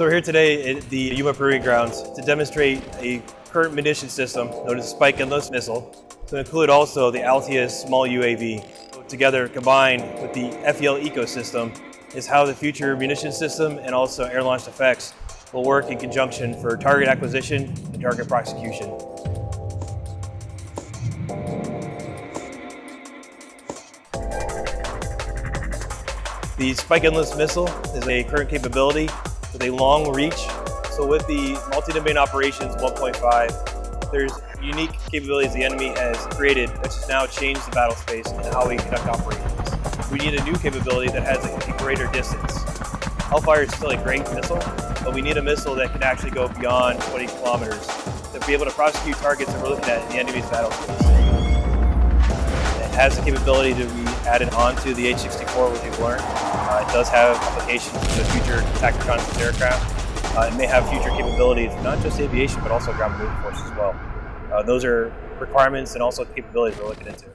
So we're here today at the Yuma Proving Grounds to demonstrate a current munition system known as Spike NLOS Missile, to include also the Altius small UAV. Together, combined with the FEL ecosystem, is how the future munition system and also air-launched effects will work in conjunction for target acquisition and target prosecution. The Spike NLOS Missile is a current capability with a long reach. So with the multi-domain operations 1.5, there's unique capabilities the enemy has created that has now changed the battle space and how we conduct operations. We need a new capability that has a, a greater distance. Hellfire is still a great missile, but we need a missile that can actually go beyond 20 kilometers to be able to prosecute targets that we're looking at in the enemy's battle space. It has the capability to be added onto the H-64, which we've learned. Uh, it does have applications for the future tactical reconnaissance aircraft. Uh, it may have future capabilities, not just aviation, but also ground moving force as well. Uh, those are requirements and also capabilities we're looking into.